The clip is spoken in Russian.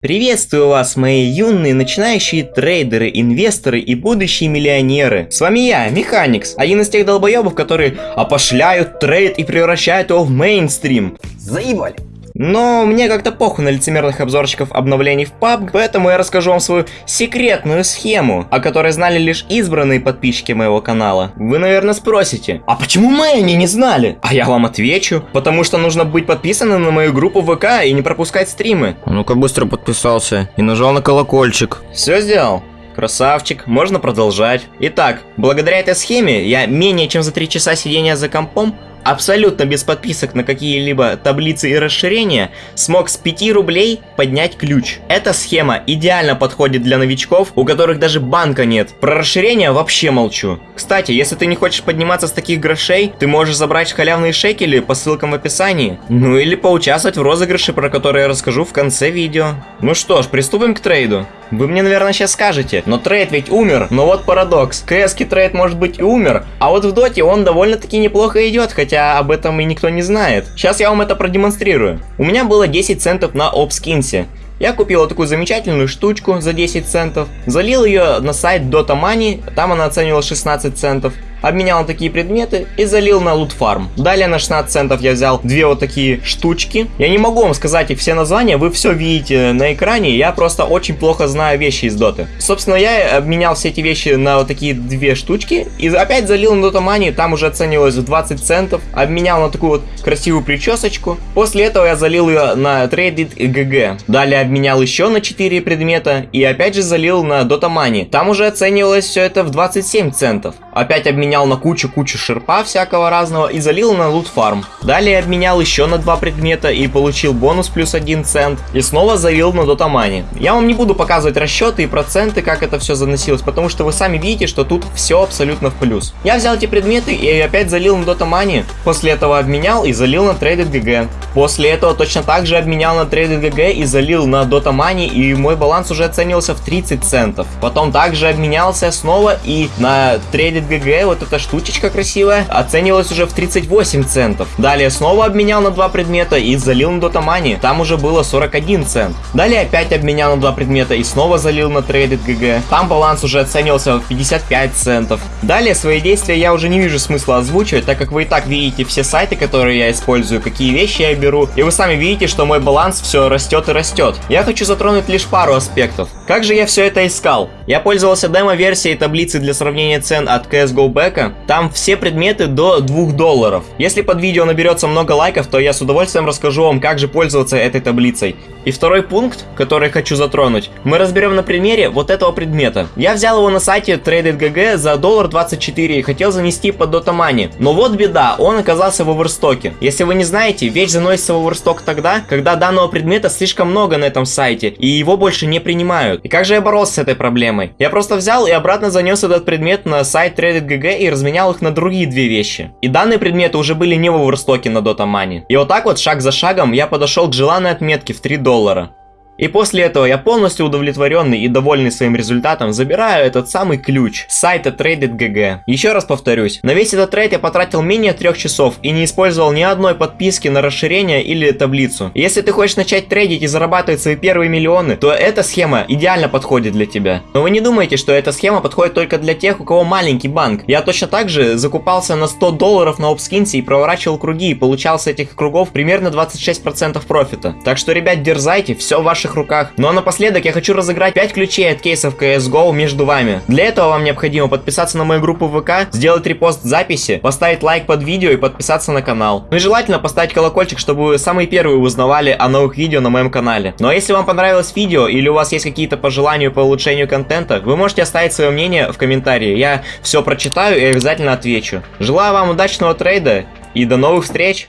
Приветствую вас, мои юные начинающие трейдеры, инвесторы и будущие миллионеры. С вами я, Механикс, один из тех долбоебов, которые опошляют трейд и превращают его в мейнстрим. Заебали. Но мне как-то похуй на лицемерных обзорщиков обновлений в PUBG, поэтому я расскажу вам свою секретную схему, о которой знали лишь избранные подписчики моего канала. Вы, наверное, спросите, а почему мы они не знали? А я вам отвечу, потому что нужно быть подписанным на мою группу ВК и не пропускать стримы. А ну-ка быстро подписался и нажал на колокольчик. Все сделал? Красавчик, можно продолжать. Итак, благодаря этой схеме я менее чем за 3 часа сидения за компом абсолютно без подписок на какие-либо таблицы и расширения, смог с 5 рублей поднять ключ. Эта схема идеально подходит для новичков, у которых даже банка нет. Про расширение вообще молчу. Кстати, если ты не хочешь подниматься с таких грошей, ты можешь забрать халявные шекели по ссылкам в описании. Ну или поучаствовать в розыгрыше, про который я расскажу в конце видео. Ну что ж, приступим к трейду. Вы мне, наверное, сейчас скажете, но трейд ведь умер. Но вот парадокс. КСК трейд может быть и умер, а вот в доте он довольно-таки неплохо идет, хотя хотя об этом и никто не знает. Сейчас я вам это продемонстрирую. У меня было 10 центов на OPSkins е. Я купил такую замечательную штучку за 10 центов, залил ее на сайт Dota Money, там она оценивала 16 центов обменял на такие предметы и залил на LootFarm. Далее на 16 центов я взял две вот такие штучки. Я не могу вам сказать их все названия, вы все видите на экране, я просто очень плохо знаю вещи из доты. Собственно, я обменял все эти вещи на вот такие две штучки и опять залил на Money, там уже оценивалось в 20 центов. Обменял на такую вот красивую причесочку. После этого я залил ее на Traded GG. Далее обменял еще на 4 предмета и опять же залил на Money. Там уже оценивалось все это в 27 центов. Опять обменял обменял на кучу-кучу шерпа всякого разного и залил на лут фарм. Далее обменял еще на два предмета и получил бонус плюс 1 цент. И снова залил на дотамане. Я вам не буду показывать расчеты и проценты, как это все заносилось, потому что вы сами видите, что тут все абсолютно в плюс. Я взял эти предметы и опять залил на дотамане. После этого обменял и залил на Traded GG. После этого точно так же обменял на Traded GG и залил на Money, и мой баланс уже оценивался в 30 центов. Потом также обменялся снова и на Traded GG вот вот эта штучечка красивая оценивалась уже в 38 центов. Далее снова обменял на два предмета и залил на Дотамани. Там уже было 41 цент. Далее опять обменял на два предмета и снова залил на Traded GG. Там баланс уже оценивался в 55 центов. Далее свои действия я уже не вижу смысла озвучивать, так как вы и так видите все сайты, которые я использую, какие вещи я беру. И вы сами видите, что мой баланс все растет и растет. Я хочу затронуть лишь пару аспектов. Как же я все это искал? Я пользовался демо-версией таблицы для сравнения цен от CSGO Back. Там все предметы до 2 долларов. Если под видео наберется много лайков, то я с удовольствием расскажу вам, как же пользоваться этой таблицей. И второй пункт, который хочу затронуть, мы разберем на примере вот этого предмета. Я взял его на сайте TradedGG за доллар 24 и хотел занести под Dota Money. Но вот беда, он оказался в оверстоке. Если вы не знаете, вещь заносится в оверсток тогда, когда данного предмета слишком много на этом сайте, и его больше не принимают. И как же я боролся с этой проблемой? Я просто взял и обратно занес этот предмет на сайт TradedGG и разменял их на другие две вещи. И данные предметы уже были не в оверстоке на Dota Money. И вот так вот, шаг за шагом, я подошел к желанной отметке в 3 доллара. И после этого я полностью удовлетворенный и довольный своим результатом забираю этот самый ключ с сайта TradedGG. Еще раз повторюсь, на весь этот трейд я потратил менее трех часов и не использовал ни одной подписки на расширение или таблицу. Если ты хочешь начать трейдить и зарабатывать свои первые миллионы, то эта схема идеально подходит для тебя. Но вы не думайте, что эта схема подходит только для тех, у кого маленький банк. Я точно так же закупался на 100 долларов на обскинсе и проворачивал круги и получал с этих кругов примерно 26% профита. Так что, ребят, дерзайте, все в ваших руках. Ну а напоследок я хочу разыграть 5 ключей от кейсов CSGO между вами. Для этого вам необходимо подписаться на мою группу ВК, сделать репост записи, поставить лайк под видео и подписаться на канал. Ну и желательно поставить колокольчик, чтобы вы самые первые узнавали о новых видео на моем канале. Ну а если вам понравилось видео или у вас есть какие-то пожелания по улучшению контента, вы можете оставить свое мнение в комментарии. Я все прочитаю и обязательно отвечу. Желаю вам удачного трейда и до новых встреч!